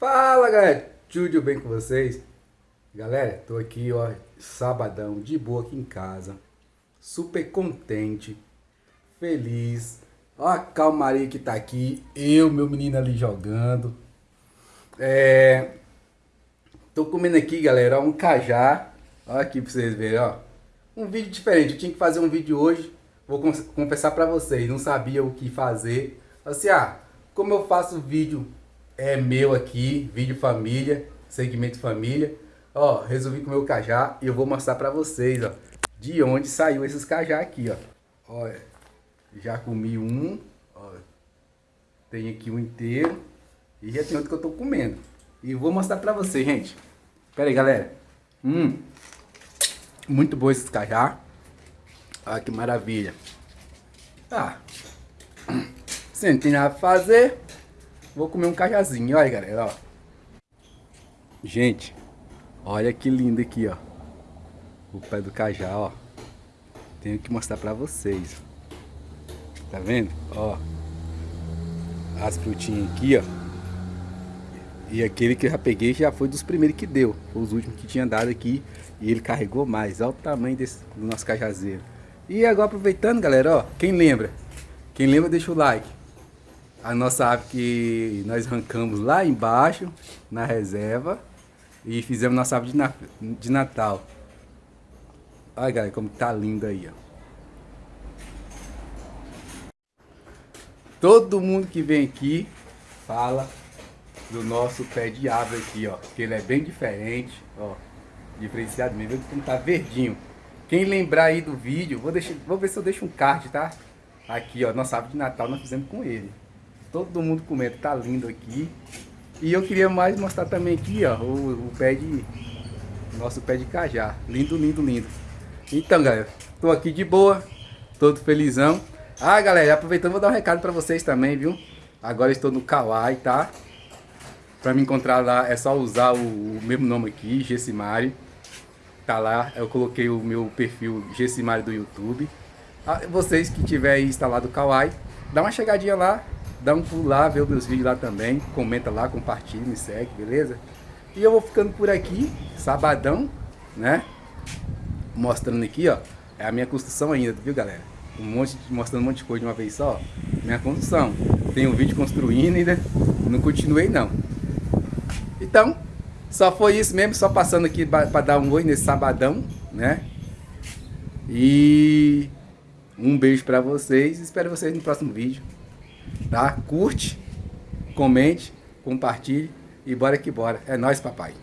Fala galera, tudo bem com vocês? Galera, tô aqui ó, sabadão, de boa aqui em casa, super contente, feliz, ó a calmaria que tá aqui, eu, meu menino ali jogando, é... Tô comendo aqui galera, um cajá, ó aqui pra vocês verem, ó, um vídeo diferente, eu tinha que fazer um vídeo hoje, vou confessar pra vocês, não sabia o que fazer, assim, ah, como eu faço vídeo é meu aqui, vídeo família, segmento família. Ó, resolvi comer o cajá e eu vou mostrar pra vocês, ó, de onde saiu esses cajá aqui, ó. Olha, já comi um, ó, tem aqui um inteiro e já tem outro que eu tô comendo. E vou mostrar pra vocês, gente. Pera aí, galera. Hum, muito bom esses cajá. Olha que maravilha. Ah, sem tem nada pra fazer, Vou comer um cajazinho, olha galera, ó. Gente, olha que lindo aqui, ó. O pé do cajá, ó. Tenho que mostrar pra vocês. Tá vendo? Ó. As frutinhas aqui, ó. E aquele que eu já peguei já foi dos primeiros que deu. Foi os últimos que tinha dado aqui. E ele carregou mais. Olha o tamanho desse, do nosso cajazeiro. E agora aproveitando, galera, ó. Quem lembra? Quem lembra, deixa o like a nossa ave que nós arrancamos lá embaixo, na reserva, e fizemos nossa ave de, na, de Natal. Olha galera, como tá lindo aí, ó. Todo mundo que vem aqui fala do nosso pé de árvore aqui, ó. Que ele é bem diferente, ó. Diferenciado mesmo, como tá verdinho. Quem lembrar aí do vídeo, vou, deixar, vou ver se eu deixo um card, tá? Aqui, ó, nossa árvore de Natal nós fizemos com ele. Todo mundo comenta, tá lindo aqui. E eu queria mais mostrar também aqui, ó, o, o pé de... Nosso pé de cajá. Lindo, lindo, lindo. Então, galera, tô aqui de boa, todo felizão. Ah, galera, aproveitando, vou dar um recado pra vocês também, viu? Agora estou no Kawaii, tá? Pra me encontrar lá é só usar o, o mesmo nome aqui, Gessimari. Tá lá, eu coloquei o meu perfil Gessimari do YouTube. Ah, vocês que tiverem instalado o Kawaii, dá uma chegadinha lá, Dá um pulo lá, vê os meus vídeos lá também. Comenta lá, compartilha, me segue, beleza? E eu vou ficando por aqui, sabadão, né? Mostrando aqui, ó. É a minha construção ainda, viu, galera? Um monte, mostrando um monte de coisa de uma vez só. Minha construção. Tem um vídeo construindo ainda. Não continuei, não. Então, só foi isso mesmo. Só passando aqui para dar um oi nesse sabadão, né? E um beijo para vocês. Espero vocês no próximo vídeo tá? Curte, comente, compartilhe e bora que bora. É nóis, papai.